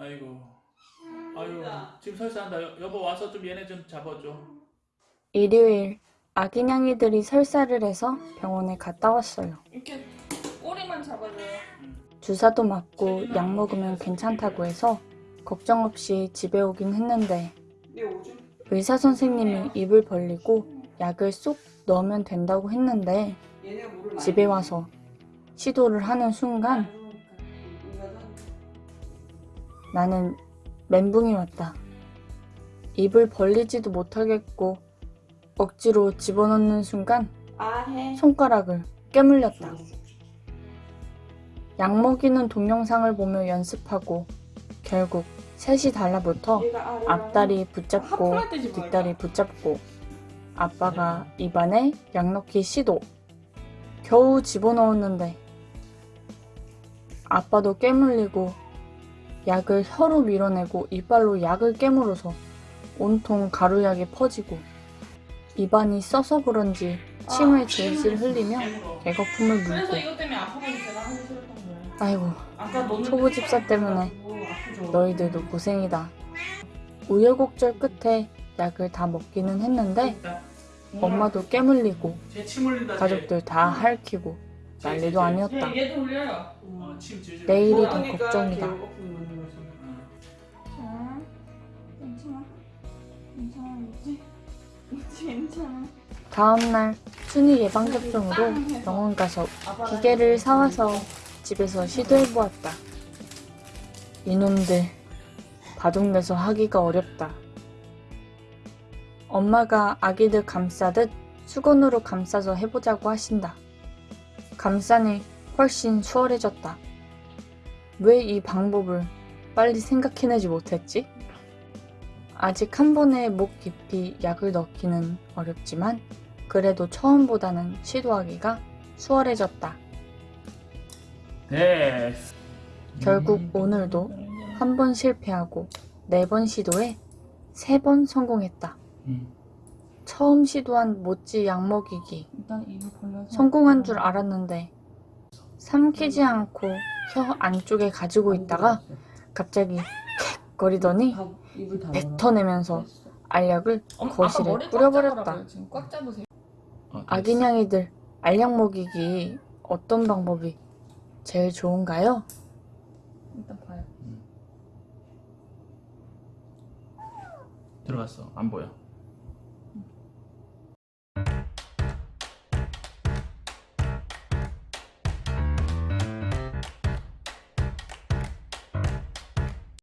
아이고. 아유 지금 설사한다. 여, 여보 와서 좀 얘네 좀 잡아줘. 일요일 아기냥이들이 설사를 해서 병원에 갔다 왔어요. 이렇게 꼬리만 잡아줘요. 주사도 맞고 약 먹으면 괜찮다고 해서 걱정 없이 집에 오긴 했는데 얘 오줌? 의사 선생님이 입을 벌리고 약을 쏙 넣으면 된다고 했는데 집에 와서 시도를 하는 순간 나는 멘붕이 왔다. 입을 벌리지도 못하겠고 억지로 집어넣는 순간 손가락을 깨물렸다. 약 먹이는 동영상을 보며 연습하고 결국 셋이 달라붙어 앞다리 붙잡고 뒷다리 붙잡고 아빠가 입안에 약 넣기 시도 겨우 집어넣었는데 아빠도 깨물리고 약을 혀로 밀어내고 이빨로 약을 깨물어서 온통 가루약이 퍼지고 입안이 써서 그런지 침을 질질 흘리며 그래서 물고. 아이고 아까 너는 초보 집사 때문에? 너희들도 고생이다. 우여곡절 끝에 약을 다 먹기는 했는데 엄마도 깨물리고. 가족들 다 핥히고 난리도 아니었다. 어. 내일이 더 그러니까 걱정이다. 괜찮아. 다음날 순위 예방접종으로 병원 가서 기계를 사와서 집에서 시도해보았다. 이놈들 바둑내서 하기가 어렵다. 엄마가 아기들 감싸듯 수건으로 감싸서 해보자고 하신다. 감싸니 훨씬 수월해졌다. 왜 이 방법을 빨리 생각해내지 못했지? 아직 한 번에 목 깊이 약을 넣기는 어렵지만 그래도 처음보다는 시도하기가 수월해졌다. 됐어. 결국 오늘도 한 번 실패하고 네 번 시도에 세 번 성공했다. 응. 처음 시도한 모찌 약 먹이기 일단 입을 벌려서. 성공한 줄 알았는데 삼키지 않고 혀 안쪽에 가지고 있다가 갑자기 캑 거리더니 뱉어내면서 알약을 거실에 뿌려버렸다. 어. 아기냥이들 알약 먹이기 어떤 방법이 제일 좋은가요? 일단 봐요. 들어갔어. 안 보여.